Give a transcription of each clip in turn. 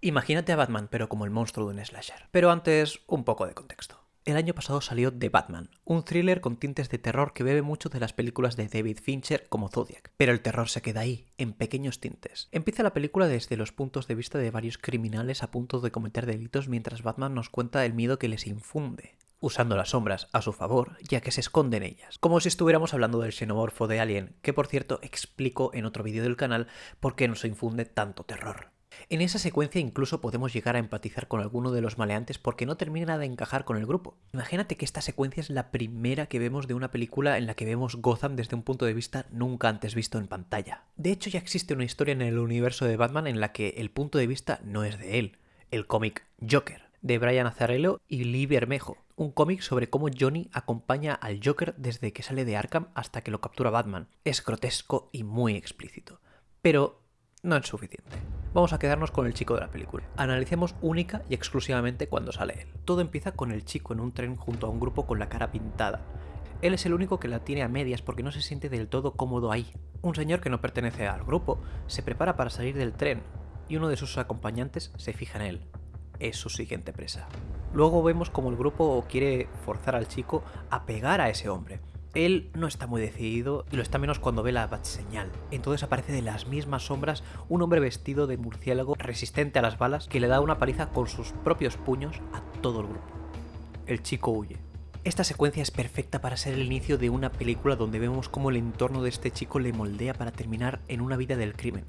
Imagínate a Batman, pero como el monstruo de un slasher. Pero antes, un poco de contexto. El año pasado salió The Batman, un thriller con tintes de terror que bebe mucho de las películas de David Fincher como Zodiac. Pero el terror se queda ahí, en pequeños tintes. Empieza la película desde los puntos de vista de varios criminales a punto de cometer delitos mientras Batman nos cuenta el miedo que les infunde usando las sombras a su favor, ya que se esconde en ellas, como si estuviéramos hablando del xenomorfo de Alien, que por cierto explico en otro vídeo del canal por qué nos infunde tanto terror. En esa secuencia incluso podemos llegar a empatizar con alguno de los maleantes porque no termina de encajar con el grupo. Imagínate que esta secuencia es la primera que vemos de una película en la que vemos Gotham desde un punto de vista nunca antes visto en pantalla. De hecho ya existe una historia en el universo de Batman en la que el punto de vista no es de él, el cómic Joker, de Brian Azzarello y Lee Bermejo, un cómic sobre cómo Johnny acompaña al Joker desde que sale de Arkham hasta que lo captura Batman. Es grotesco y muy explícito. Pero no es suficiente. Vamos a quedarnos con el chico de la película. Analicemos única y exclusivamente cuando sale él. Todo empieza con el chico en un tren junto a un grupo con la cara pintada. Él es el único que la tiene a medias porque no se siente del todo cómodo ahí. Un señor que no pertenece al grupo se prepara para salir del tren y uno de sus acompañantes se fija en él. Es su siguiente presa. Luego vemos como el grupo quiere forzar al chico a pegar a ese hombre. Él no está muy decidido y lo está menos cuando ve la bat señal. Entonces aparece de las mismas sombras un hombre vestido de murciélago resistente a las balas que le da una paliza con sus propios puños a todo el grupo. El chico huye. Esta secuencia es perfecta para ser el inicio de una película donde vemos cómo el entorno de este chico le moldea para terminar en una vida del crimen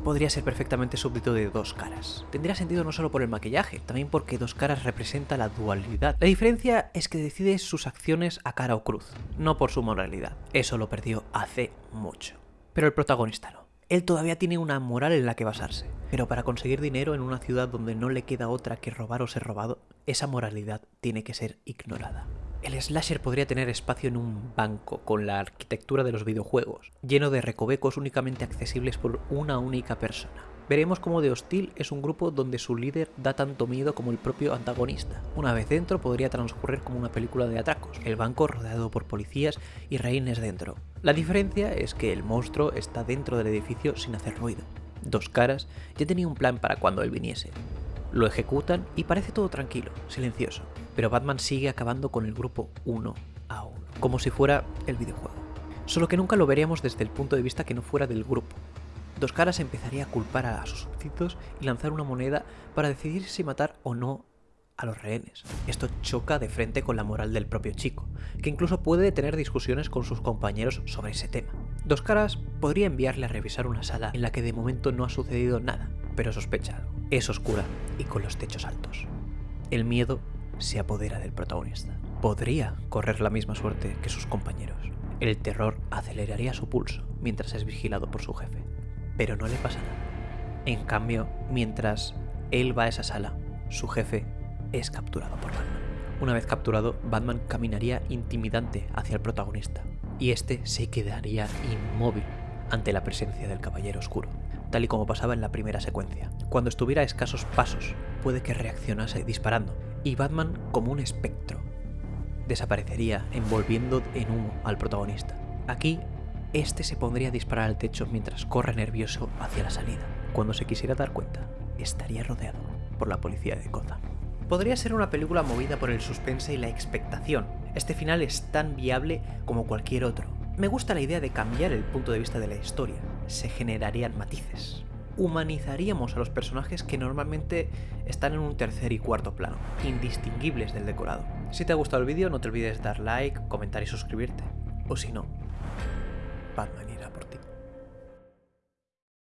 podría ser perfectamente súbdito de dos caras. Tendría sentido no solo por el maquillaje, también porque dos caras representa la dualidad. La diferencia es que decide sus acciones a cara o cruz, no por su moralidad. Eso lo perdió hace mucho. Pero el protagonista no. Él todavía tiene una moral en la que basarse, pero para conseguir dinero en una ciudad donde no le queda otra que robar o ser robado, esa moralidad tiene que ser ignorada. El slasher podría tener espacio en un banco con la arquitectura de los videojuegos, lleno de recovecos únicamente accesibles por una única persona. Veremos cómo The Hostil es un grupo donde su líder da tanto miedo como el propio antagonista. Una vez dentro podría transcurrir como una película de atracos, el banco rodeado por policías y reines dentro. La diferencia es que el monstruo está dentro del edificio sin hacer ruido. Dos caras ya tenía un plan para cuando él viniese. Lo ejecutan y parece todo tranquilo, silencioso pero Batman sigue acabando con el grupo uno a uno, como si fuera el videojuego. Solo que nunca lo veríamos desde el punto de vista que no fuera del grupo. Dos Caras empezaría a culpar a sus súbditos y lanzar una moneda para decidir si matar o no a los rehenes. Esto choca de frente con la moral del propio chico, que incluso puede tener discusiones con sus compañeros sobre ese tema. Dos Caras podría enviarle a revisar una sala en la que de momento no ha sucedido nada, pero sospecha algo. Es oscura y con los techos altos. El miedo se apodera del protagonista. Podría correr la misma suerte que sus compañeros. El terror aceleraría su pulso mientras es vigilado por su jefe. Pero no le pasa nada. En cambio, mientras él va a esa sala, su jefe es capturado por Batman. Una vez capturado, Batman caminaría intimidante hacia el protagonista, y este se quedaría inmóvil ante la presencia del Caballero Oscuro, tal y como pasaba en la primera secuencia. Cuando estuviera a escasos pasos, puede que reaccionase disparando, y Batman como un espectro. Desaparecería envolviendo en humo al protagonista. Aquí, este se pondría a disparar al techo mientras corre nervioso hacia la salida. Cuando se quisiera dar cuenta, estaría rodeado por la policía de Gotham. Podría ser una película movida por el suspense y la expectación. Este final es tan viable como cualquier otro. Me gusta la idea de cambiar el punto de vista de la historia. Se generarían matices humanizaríamos a los personajes que normalmente están en un tercer y cuarto plano, indistinguibles del decorado. Si te ha gustado el vídeo no te olvides dar like, comentar y suscribirte. O si no, Batman irá por ti.